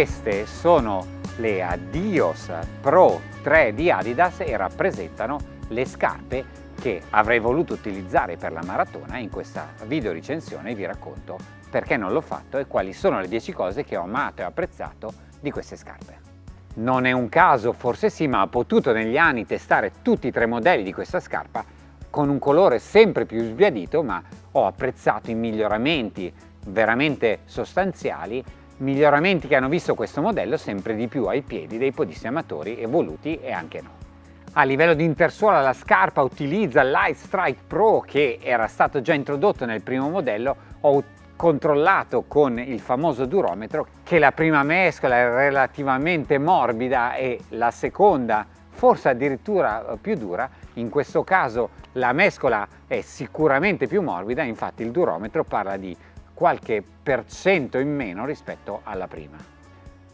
Queste sono le Adios Pro 3 di Adidas e rappresentano le scarpe che avrei voluto utilizzare per la maratona in questa video recensione vi racconto perché non l'ho fatto e quali sono le 10 cose che ho amato e apprezzato di queste scarpe. Non è un caso, forse sì, ma ho potuto negli anni testare tutti i tre modelli di questa scarpa con un colore sempre più sbiadito, ma ho apprezzato i miglioramenti veramente sostanziali miglioramenti che hanno visto questo modello sempre di più ai piedi dei podisti amatori evoluti e anche no. A livello di intersuola la scarpa utilizza Light Strike Pro che era stato già introdotto nel primo modello, ho controllato con il famoso durometro che la prima mescola è relativamente morbida e la seconda forse addirittura più dura, in questo caso la mescola è sicuramente più morbida, infatti il durometro parla di qualche per cento in meno rispetto alla prima.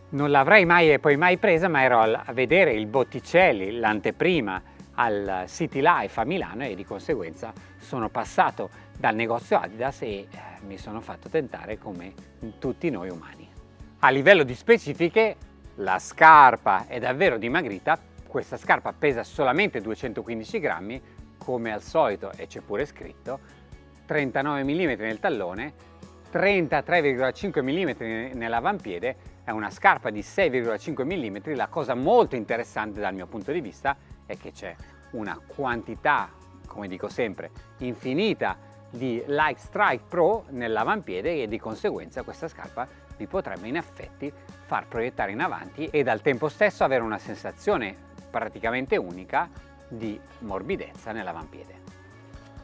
Non l'avrei mai e poi mai presa, ma ero a vedere il Botticelli, l'anteprima, al City Life a Milano e di conseguenza sono passato dal negozio Adidas e eh, mi sono fatto tentare come tutti noi umani. A livello di specifiche, la scarpa è davvero dimagrita, questa scarpa pesa solamente 215 grammi, come al solito, e c'è pure scritto, 39 mm nel tallone, 33,5 mm nell'avampiede, è una scarpa di 6,5 mm, la cosa molto interessante dal mio punto di vista è che c'è una quantità, come dico sempre, infinita di Like Strike Pro nell'avampiede e di conseguenza questa scarpa vi potrebbe in effetti far proiettare in avanti ed al tempo stesso avere una sensazione praticamente unica di morbidezza nell'avampiede.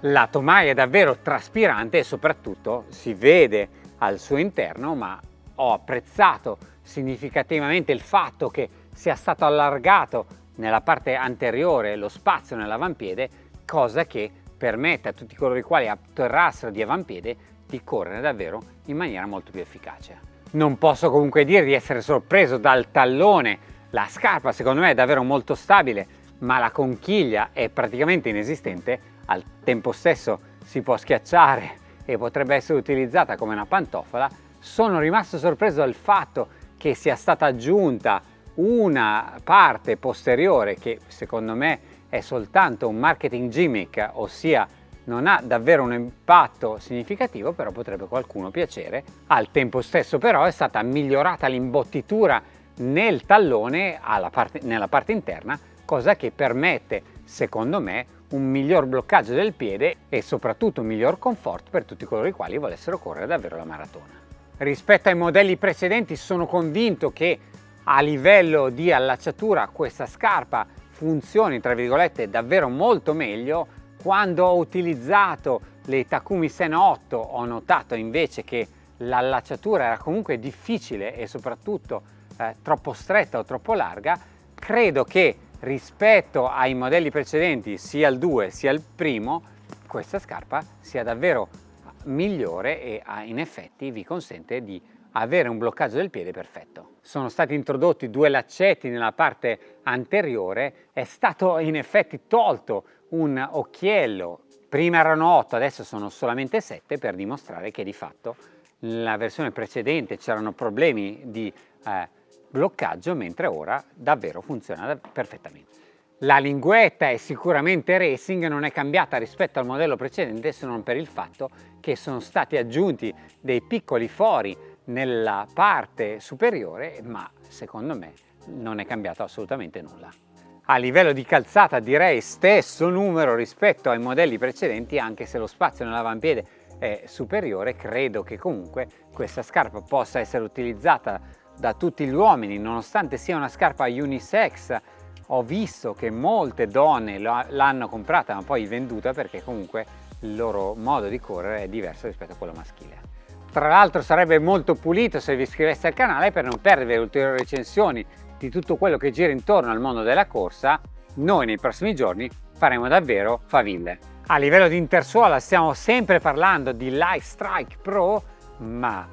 La tomaia è davvero traspirante e soprattutto si vede al suo interno, ma ho apprezzato significativamente il fatto che sia stato allargato nella parte anteriore lo spazio nell'avampiede, cosa che permette a tutti coloro i quali atterrassero di avampiede di correre davvero in maniera molto più efficace. Non posso comunque dire di essere sorpreso dal tallone, la scarpa secondo me è davvero molto stabile, ma la conchiglia è praticamente inesistente al tempo stesso si può schiacciare e potrebbe essere utilizzata come una pantofola, sono rimasto sorpreso dal fatto che sia stata aggiunta una parte posteriore che secondo me è soltanto un marketing gimmick, ossia non ha davvero un impatto significativo, però potrebbe qualcuno piacere. Al tempo stesso però è stata migliorata l'imbottitura nel tallone parte, nella parte interna, cosa che permette, secondo me, un miglior bloccaggio del piede e soprattutto un miglior comfort per tutti coloro i quali volessero correre davvero la maratona. Rispetto ai modelli precedenti sono convinto che a livello di allacciatura questa scarpa funzioni tra virgolette davvero molto meglio quando ho utilizzato le Takumi Sen 8 ho notato invece che l'allacciatura era comunque difficile e soprattutto eh, troppo stretta o troppo larga credo che rispetto ai modelli precedenti sia il 2 sia il primo questa scarpa sia davvero migliore e in effetti vi consente di avere un bloccaggio del piede perfetto. Sono stati introdotti due laccetti nella parte anteriore, è stato in effetti tolto un occhiello, prima erano 8, adesso sono solamente 7 per dimostrare che di fatto nella versione precedente c'erano problemi di eh, bloccaggio, mentre ora davvero funziona perfettamente. La linguetta è sicuramente racing, non è cambiata rispetto al modello precedente se non per il fatto che sono stati aggiunti dei piccoli fori nella parte superiore, ma secondo me non è cambiato assolutamente nulla. A livello di calzata direi stesso numero rispetto ai modelli precedenti, anche se lo spazio nell'avampiede è superiore, credo che comunque questa scarpa possa essere utilizzata da tutti gli uomini, nonostante sia una scarpa unisex, ho visto che molte donne l'hanno comprata ma poi venduta perché comunque il loro modo di correre è diverso rispetto a quello maschile. Tra l'altro sarebbe molto pulito se vi iscriveste al canale per non perdere ulteriori recensioni di tutto quello che gira intorno al mondo della corsa, noi nei prossimi giorni faremo davvero faville. A livello di intersuola stiamo sempre parlando di Life Strike Pro, ma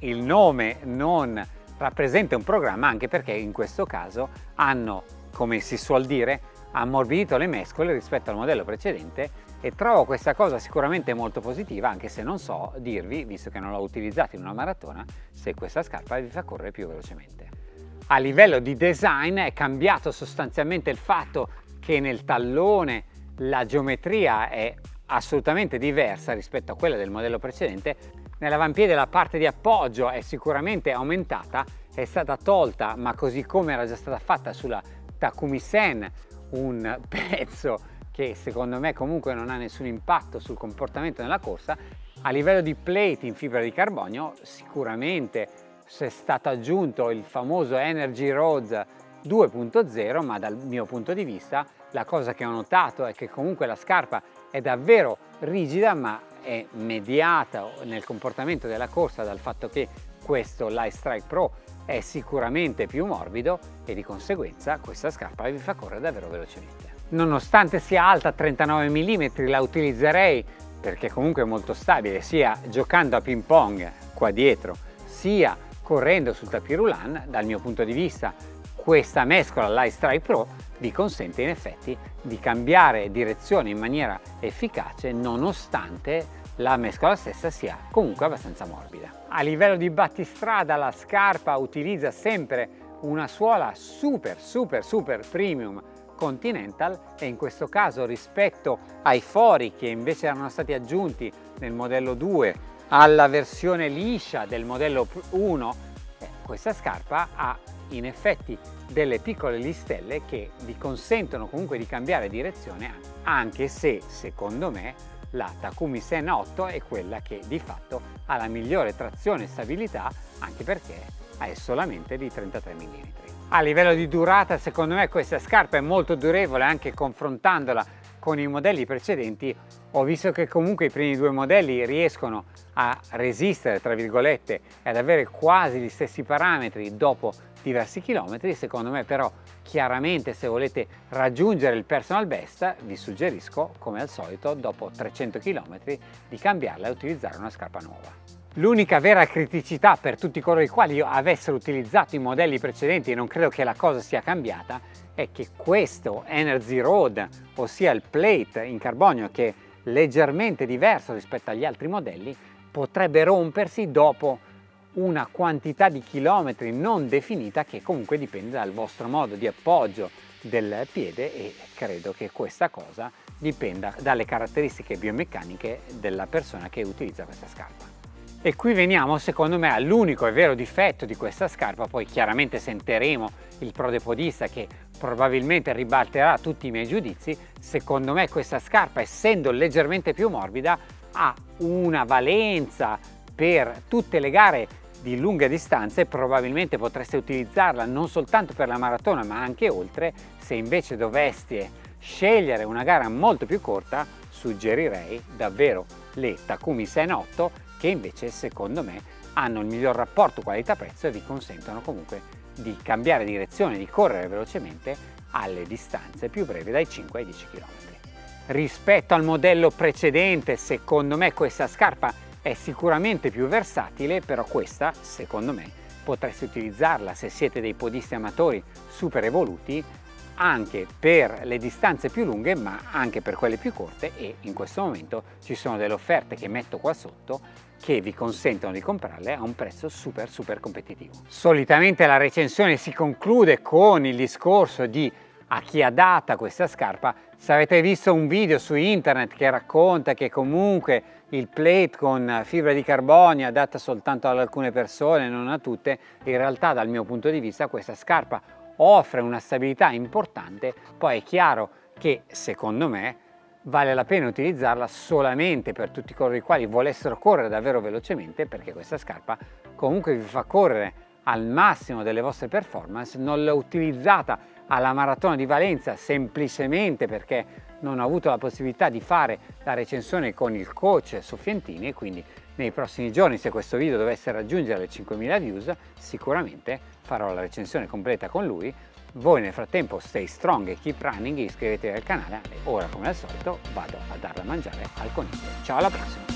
il nome non rappresenta un programma anche perché in questo caso hanno, come si suol dire, ammorbidito le mescole rispetto al modello precedente e trovo questa cosa sicuramente molto positiva anche se non so dirvi, visto che non l'ho utilizzato in una maratona, se questa scarpa vi fa correre più velocemente. A livello di design è cambiato sostanzialmente il fatto che nel tallone la geometria è assolutamente diversa rispetto a quella del modello precedente. Nell'avampiede la parte di appoggio è sicuramente aumentata, è stata tolta, ma così come era già stata fatta sulla Takumi Sen, un pezzo che secondo me comunque non ha nessun impatto sul comportamento nella corsa, a livello di plate in fibra di carbonio sicuramente è stato aggiunto il famoso Energy Roads 2.0 ma dal mio punto di vista la cosa che ho notato è che comunque la scarpa è davvero rigida ma è mediata nel comportamento della corsa dal fatto che questo Light Strike Pro è sicuramente più morbido e di conseguenza questa scarpa vi fa correre davvero velocemente. Nonostante sia alta 39 mm la utilizzerei perché comunque è molto stabile sia giocando a ping pong qua dietro sia correndo sul tapirulan dal mio punto di vista questa mescola Light Strike Pro vi consente in effetti di cambiare direzione in maniera efficace nonostante la mescola stessa sia comunque abbastanza morbida. A livello di battistrada la scarpa utilizza sempre una suola super super super premium Continental e in questo caso rispetto ai fori che invece erano stati aggiunti nel modello 2 alla versione liscia del modello 1 eh, questa scarpa ha in effetti delle piccole listelle che vi consentono comunque di cambiare direzione anche se secondo me la Takumi Sen 8 è quella che di fatto ha la migliore trazione e stabilità anche perché è solamente di 33 mm. A livello di durata secondo me questa scarpa è molto durevole anche confrontandola con i modelli precedenti ho visto che comunque i primi due modelli riescono a resistere tra virgolette e ad avere quasi gli stessi parametri dopo diversi chilometri. Secondo me però chiaramente se volete raggiungere il personal best vi suggerisco come al solito dopo 300 km di cambiarla e utilizzare una scarpa nuova. L'unica vera criticità per tutti coloro i quali avessero utilizzato i modelli precedenti e non credo che la cosa sia cambiata è che questo Energy Road, ossia il plate in carbonio che è leggermente diverso rispetto agli altri modelli, potrebbe rompersi dopo una quantità di chilometri non definita che comunque dipende dal vostro modo di appoggio del piede e credo che questa cosa dipenda dalle caratteristiche biomeccaniche della persona che utilizza questa scarpa. E qui veniamo secondo me all'unico e vero difetto di questa scarpa, poi chiaramente sentiremo il prodepodista che probabilmente ribalterà tutti i miei giudizi, secondo me questa scarpa essendo leggermente più morbida ha una valenza per tutte le gare di lunghe distanze probabilmente potreste utilizzarla non soltanto per la maratona ma anche oltre. Se invece doveste scegliere una gara molto più corta suggerirei davvero le Takumi Sen 8 che invece secondo me hanno il miglior rapporto qualità-prezzo e vi consentono comunque di cambiare direzione, di correre velocemente alle distanze più brevi dai 5 ai 10 km. Rispetto al modello precedente, secondo me questa scarpa è sicuramente più versatile, però questa, secondo me, potreste utilizzarla se siete dei podisti amatori super evoluti anche per le distanze più lunghe ma anche per quelle più corte e in questo momento ci sono delle offerte che metto qua sotto che vi consentono di comprarle a un prezzo super super competitivo. Solitamente la recensione si conclude con il discorso di a chi ha data questa scarpa. Se avete visto un video su internet che racconta che comunque il plate con fibra di carbonio è adatta soltanto ad alcune persone, non a tutte, in realtà dal mio punto di vista questa scarpa offre una stabilità importante, poi è chiaro che secondo me vale la pena utilizzarla solamente per tutti coloro i quali volessero correre davvero velocemente perché questa scarpa comunque vi fa correre al massimo delle vostre performance, non l'ho utilizzata alla maratona di Valenza semplicemente perché non ho avuto la possibilità di fare la recensione con il coach Soffientini e quindi nei prossimi giorni se questo video dovesse raggiungere le 5.000 views sicuramente farò la recensione completa con lui. Voi nel frattempo stay strong e keep running iscrivetevi al canale e ora come al solito vado a darla a mangiare al coniglio. Ciao alla prossima